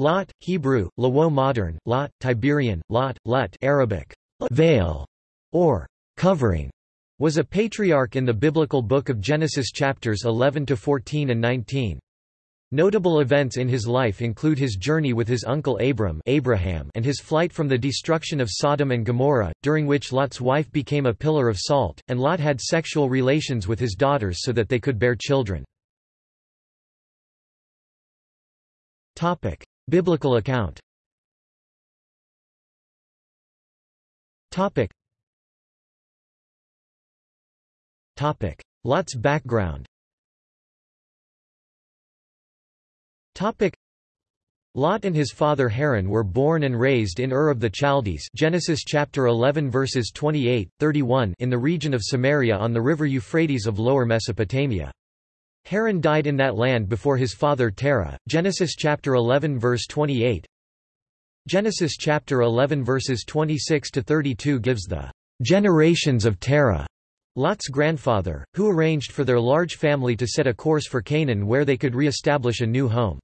Lot, Hebrew, Lawo modern, Lot, Tiberian, Lot, Lut Arabic, veil, or covering, was a patriarch in the biblical book of Genesis chapters 11 to 14 and 19. Notable events in his life include his journey with his uncle Abram Abraham and his flight from the destruction of Sodom and Gomorrah, during which Lot's wife became a pillar of salt, and Lot had sexual relations with his daughters so that they could bear children. Biblical account Topic. Topic. Lot's background Topic. Lot and his father Haran were born and raised in Ur of the Chaldees Genesis chapter 11 verses 28, 31 in the region of Samaria on the river Euphrates of Lower Mesopotamia. Haran died in that land before his father Terah. Genesis chapter 11 verse 28. Genesis chapter 11 verses 26 to 32 gives the generations of Terah, Lot's grandfather, who arranged for their large family to set a course for Canaan where they could re-establish a new home.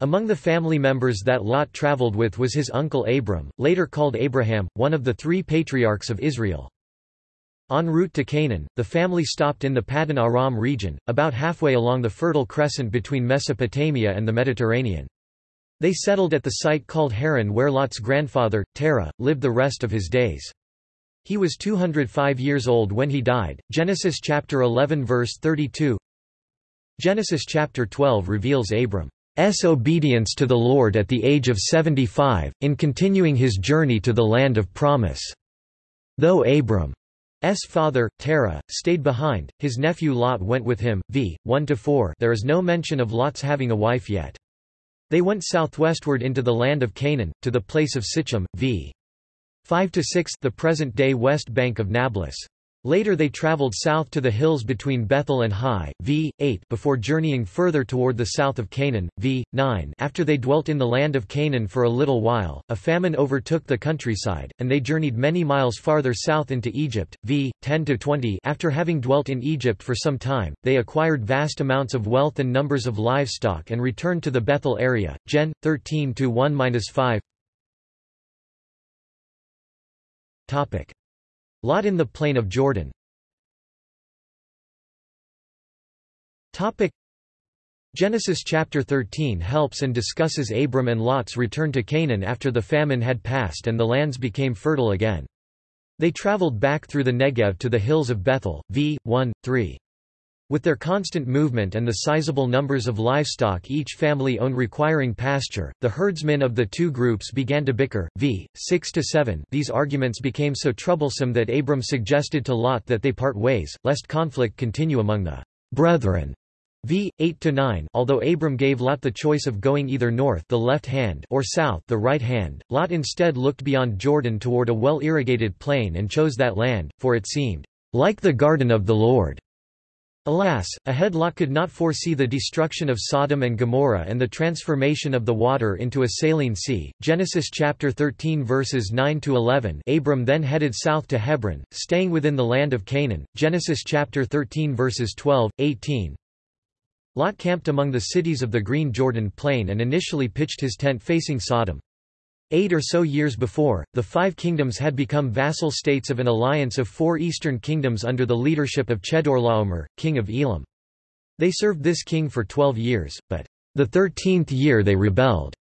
Among the family members that Lot traveled with was his uncle Abram, later called Abraham, one of the three patriarchs of Israel. En route to Canaan, the family stopped in the Paddan Aram region, about halfway along the Fertile Crescent between Mesopotamia and the Mediterranean. They settled at the site called Haran where Lot's grandfather, Terah, lived the rest of his days. He was 205 years old when he died. Genesis chapter 11 verse 32 Genesis chapter 12 reveals Abram's obedience to the Lord at the age of 75, in continuing his journey to the land of promise. Though Abram S. father, Terah, stayed behind, his nephew Lot went with him. v. 1–4 There is no mention of Lot's having a wife yet. They went southwestward into the land of Canaan, to the place of Sichem, v. 5–6 the present-day west bank of Nablus. Later they traveled south to the hills between Bethel and Hai, v. 8 before journeying further toward the south of Canaan, v. 9 After they dwelt in the land of Canaan for a little while, a famine overtook the countryside, and they journeyed many miles farther south into Egypt, v. 10–20 After having dwelt in Egypt for some time, they acquired vast amounts of wealth and numbers of livestock and returned to the Bethel area, Gen. 13–1–5 Lot in the plain of Jordan Genesis chapter 13 helps and discusses Abram and Lot's return to Canaan after the famine had passed and the lands became fertile again. They traveled back through the Negev to the hills of Bethel, v. 1, 3. With their constant movement and the sizable numbers of livestock each family owned requiring pasture, the herdsmen of the two groups began to bicker, v. 6 to 7. These arguments became so troublesome that Abram suggested to Lot that they part ways, lest conflict continue among the brethren. v. 8 to 9. Although Abram gave Lot the choice of going either north the left hand or south the right hand, Lot instead looked beyond Jordan toward a well-irrigated plain and chose that land, for it seemed like the garden of the Lord. Alas, ahead Lot could not foresee the destruction of Sodom and Gomorrah and the transformation of the water into a saline sea. Genesis chapter 13 verses 9 to 11. Abram then headed south to Hebron, staying within the land of Canaan. Genesis chapter 13 verses 12, 18. Lot camped among the cities of the green Jordan plain and initially pitched his tent facing Sodom. Eight or so years before, the five kingdoms had become vassal states of an alliance of four eastern kingdoms under the leadership of Chedorlaomer, king of Elam. They served this king for twelve years, but the thirteenth year they rebelled.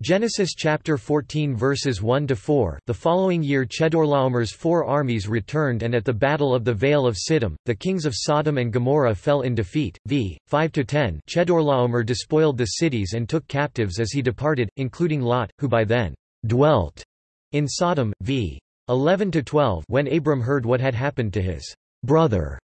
Genesis chapter 14 verses 1 to 4. The following year Chedorlaomer's four armies returned and at the battle of the Vale of Siddim, the kings of Sodom and Gomorrah fell in defeat. V 5 to 10. Chedorlaomer despoiled the cities and took captives as he departed, including Lot, who by then dwelt in Sodom, v. 11 to 12. when Abram heard what had happened to his brother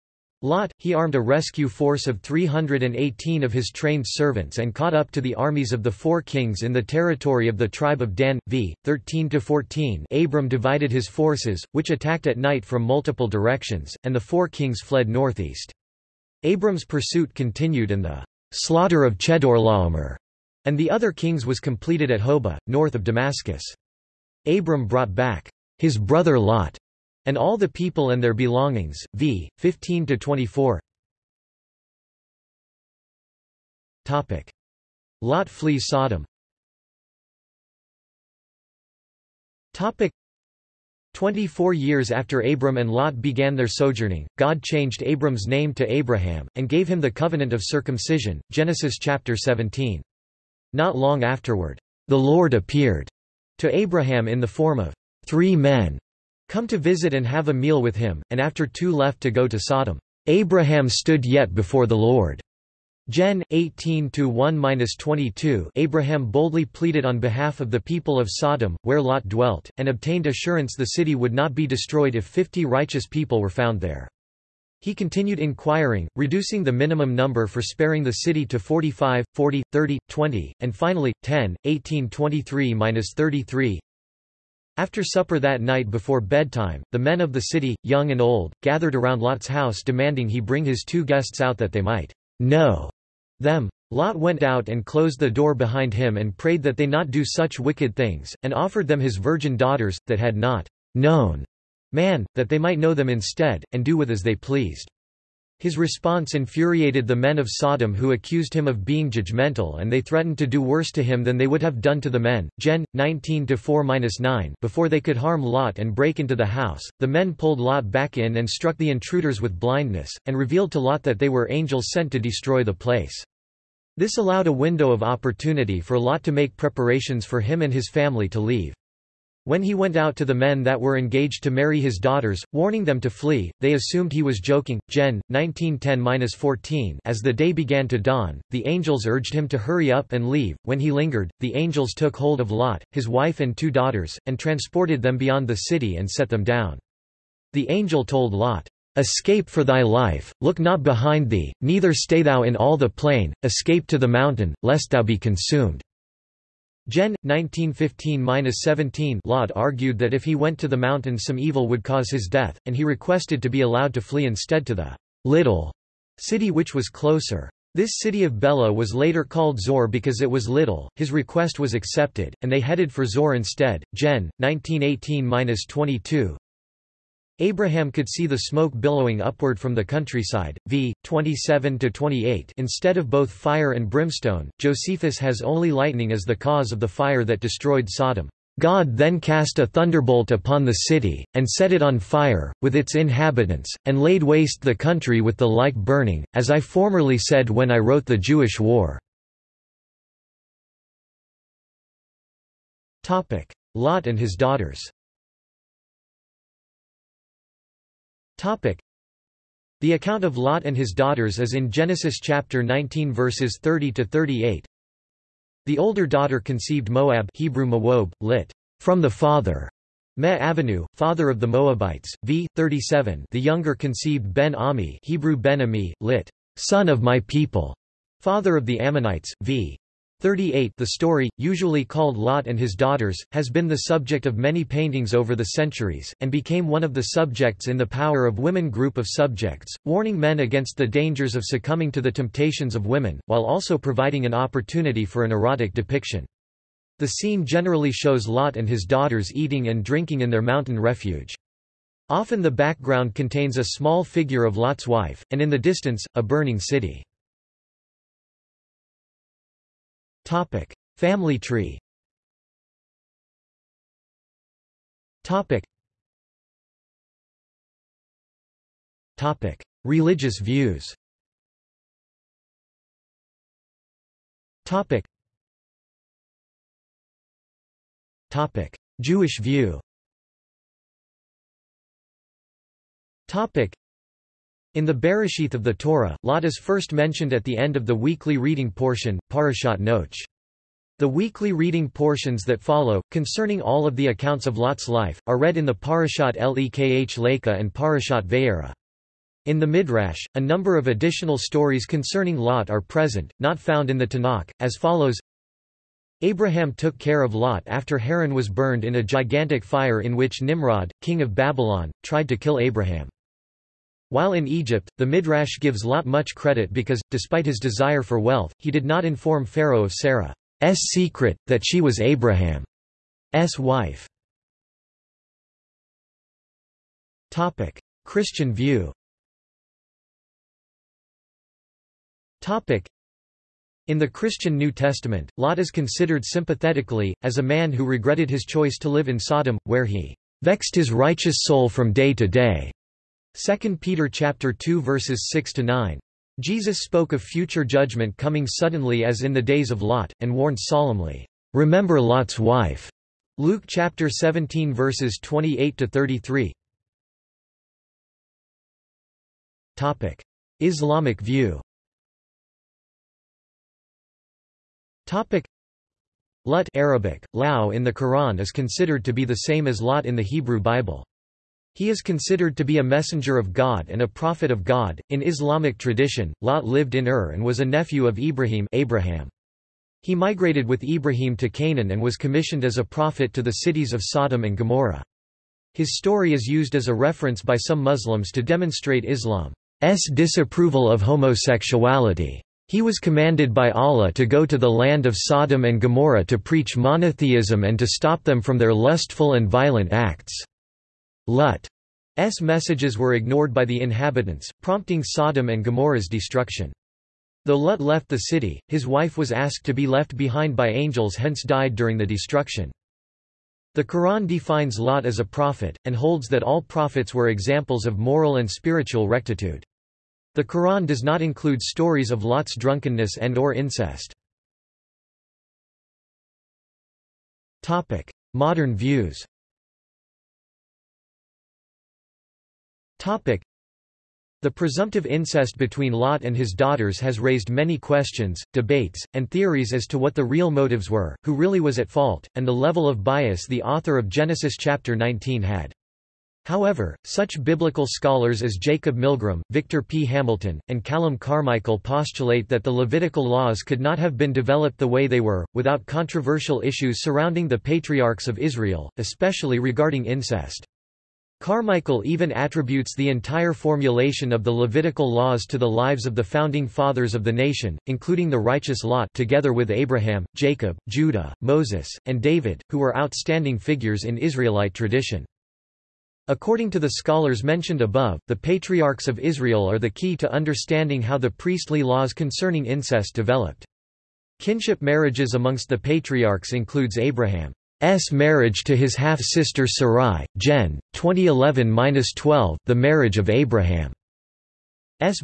Lot, he armed a rescue force of 318 of his trained servants and caught up to the armies of the four kings in the territory of the tribe of Dan. v. 13–14 Abram divided his forces, which attacked at night from multiple directions, and the four kings fled northeast. Abram's pursuit continued and the slaughter of Chedorlaomer and the other kings was completed at Hobah, north of Damascus. Abram brought back his brother Lot and all the people and their belongings. V. 15-24. Topic. Lot flees Sodom. Topic 24 years after Abram and Lot began their sojourning, God changed Abram's name to Abraham, and gave him the covenant of circumcision. Genesis chapter 17. Not long afterward, the Lord appeared to Abraham in the form of three men come to visit and have a meal with him, and after two left to go to Sodom. Abraham stood yet before the Lord. Gen. 18-1-22 Abraham boldly pleaded on behalf of the people of Sodom, where Lot dwelt, and obtained assurance the city would not be destroyed if fifty righteous people were found there. He continued inquiring, reducing the minimum number for sparing the city to 45, 40, 30, 20, and finally, 10, 18 23-33. After supper that night before bedtime, the men of the city, young and old, gathered around Lot's house demanding he bring his two guests out that they might know them. Lot went out and closed the door behind him and prayed that they not do such wicked things, and offered them his virgin daughters, that had not known man, that they might know them instead, and do with as they pleased. His response infuriated the men of Sodom who accused him of being judgmental and they threatened to do worse to him than they would have done to the men. Gen. 19-4-9 Before they could harm Lot and break into the house, the men pulled Lot back in and struck the intruders with blindness, and revealed to Lot that they were angels sent to destroy the place. This allowed a window of opportunity for Lot to make preparations for him and his family to leave. When he went out to the men that were engaged to marry his daughters, warning them to flee, they assumed he was joking. Gen. 1910-14 As the day began to dawn, the angels urged him to hurry up and leave. When he lingered, the angels took hold of Lot, his wife and two daughters, and transported them beyond the city and set them down. The angel told Lot, Escape for thy life, look not behind thee, neither stay thou in all the plain, escape to the mountain, lest thou be consumed. Gen. 1915-17 Lot argued that if he went to the mountain some evil would cause his death, and he requested to be allowed to flee instead to the little city which was closer. This city of Bela was later called Zoar because it was little. His request was accepted, and they headed for Zoar instead. Gen. 1918-22 Abraham could see the smoke billowing upward from the countryside. V. 27-28 Instead of both fire and brimstone, Josephus has only lightning as the cause of the fire that destroyed Sodom. God then cast a thunderbolt upon the city, and set it on fire, with its inhabitants, and laid waste the country with the like burning, as I formerly said when I wrote the Jewish War. Lot and his daughters The account of Lot and his daughters is in Genesis chapter 19 verses 30 to 38. The older daughter conceived Moab Hebrew Moab, lit. from the father. Me Avenue, father of the Moabites, v. 37 The younger conceived Ben-Ami Hebrew Ben-Ami, lit. son of my people, father of the Ammonites, v. 38 The story, usually called Lot and his daughters, has been the subject of many paintings over the centuries, and became one of the subjects in the Power of Women group of subjects, warning men against the dangers of succumbing to the temptations of women, while also providing an opportunity for an erotic depiction. The scene generally shows Lot and his daughters eating and drinking in their mountain refuge. Often the background contains a small figure of Lot's wife, and in the distance, a burning city. Topic: Family tree. Topic. Topic: Religious views. Topic. Topic: Jewish view. Topic. In the Bereshith of the Torah, Lot is first mentioned at the end of the weekly reading portion, Parashat Noach. The weekly reading portions that follow, concerning all of the accounts of Lot's life, are read in the Parashat Lekh Lekha and Parashat Vayera. In the Midrash, a number of additional stories concerning Lot are present, not found in the Tanakh, as follows Abraham took care of Lot after Haran was burned in a gigantic fire in which Nimrod, king of Babylon, tried to kill Abraham. While in Egypt, the Midrash gives Lot much credit because, despite his desire for wealth, he did not inform Pharaoh of Sarah's secret, that she was Abraham's wife. Christian view In the Christian New Testament, Lot is considered sympathetically, as a man who regretted his choice to live in Sodom, where he vexed his righteous soul from day to day. 2 Peter chapter 2 verses 6 to 9. Jesus spoke of future judgment coming suddenly as in the days of Lot, and warned solemnly, "Remember Lot's wife." Luke chapter 17 verses 28 to 33. Topic: Islamic view. Topic: Lut Arabic, Lao in the Quran is considered to be the same as Lot in the Hebrew Bible. He is considered to be a messenger of God and a prophet of God. In Islamic tradition, Lot lived in Ur and was a nephew of Ibrahim Abraham. He migrated with Ibrahim to Canaan and was commissioned as a prophet to the cities of Sodom and Gomorrah. His story is used as a reference by some Muslims to demonstrate Islam. S disapproval of homosexuality. He was commanded by Allah to go to the land of Sodom and Gomorrah to preach monotheism and to stop them from their lustful and violent acts. Lut's messages were ignored by the inhabitants, prompting Sodom and Gomorrah's destruction. Though Lut left the city, his wife was asked to be left behind by angels hence died during the destruction. The Quran defines Lot as a prophet, and holds that all prophets were examples of moral and spiritual rectitude. The Quran does not include stories of Lot's drunkenness and or incest. Modern views the presumptive incest between Lot and his daughters has raised many questions, debates, and theories as to what the real motives were, who really was at fault, and the level of bias the author of Genesis chapter 19 had. However, such biblical scholars as Jacob Milgrom, Victor P. Hamilton, and Calum Carmichael postulate that the Levitical laws could not have been developed the way they were, without controversial issues surrounding the patriarchs of Israel, especially regarding incest. Carmichael even attributes the entire formulation of the Levitical laws to the lives of the founding fathers of the nation, including the righteous Lot together with Abraham, Jacob, Judah, Moses, and David, who were outstanding figures in Israelite tradition. According to the scholars mentioned above, the patriarchs of Israel are the key to understanding how the priestly laws concerning incest developed. Kinship marriages amongst the patriarchs includes Abraham's marriage to his half-sister Sarai, Gen. 2011-12, the marriage of Abraham's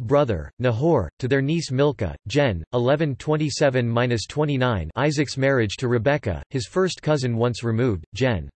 brother, Nahor, to their niece Milcah, Gen. 1127-29 Isaac's marriage to Rebekah, his first cousin once removed, Gen.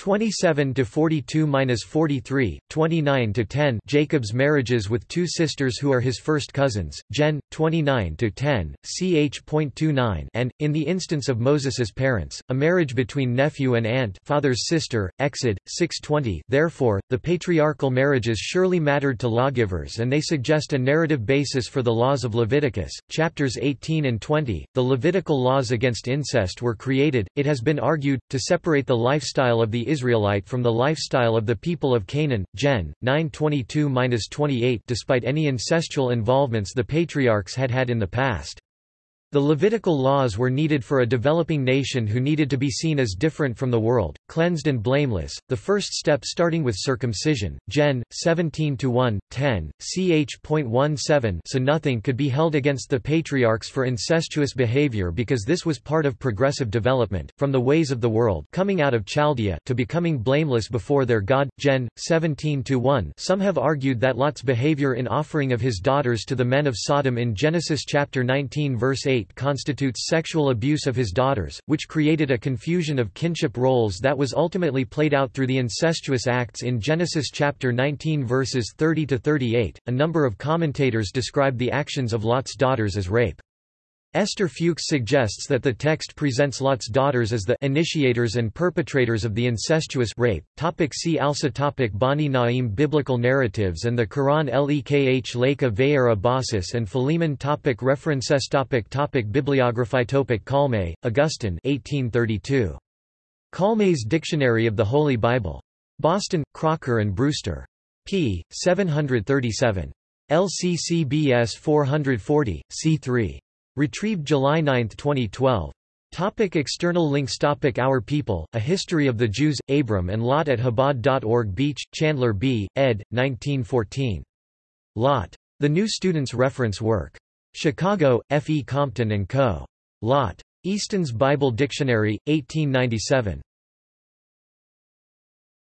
27 to 42-43, 29 to 10 Jacob's marriages with two sisters who are his first cousins, Gen 29 to 10, ch.29 and in the instance of Moses's parents, a marriage between nephew and aunt, father's sister, Exod 6:20. Therefore, the patriarchal marriages surely mattered to lawgivers and they suggest a narrative basis for the laws of Leviticus, chapters 18 and 20. The Levitical laws against incest were created, it has been argued, to separate the lifestyle of the Israelite from the lifestyle of the people of Canaan, Gen. 922-28 despite any incestual involvements the patriarchs had had in the past. The Levitical laws were needed for a developing nation who needed to be seen as different from the world, cleansed and blameless, the first step starting with circumcision, Gen. 17-1, 10, ch.17 so nothing could be held against the patriarchs for incestuous behavior because this was part of progressive development, from the ways of the world coming out of Chaldea to becoming blameless before their God, Gen. 17-1 Some have argued that Lot's behavior in offering of his daughters to the men of Sodom in Genesis chapter 19 verse 8 constitutes sexual abuse of his daughters, which created a confusion of kinship roles that was ultimately played out through the incestuous acts in Genesis chapter 19 verses 30 to 38. A number of commentators describe the actions of Lot's daughters as rape. Esther Fuchs suggests that the text presents Lot's daughters as the initiators and perpetrators of the incestuous rape. Topic see also topic Bani Na'im Biblical narratives and the Quran Lekh Lekha Vayera Baucis and Philemon topic References topic topic Bibliography topic Calmet, Augustine 1832. Calmet's Dictionary of the Holy Bible. Boston, Crocker and Brewster. p. 737. LCCBS 440, c3. Retrieved July 9, 2012. Topic external links Topic Our People, A History of the Jews, Abram and Lot at Chabad.org Beach, Chandler B., ed. 1914. Lot. The New Student's Reference Work. Chicago, F. E. Compton & Co. Lot. Easton's Bible Dictionary, 1897.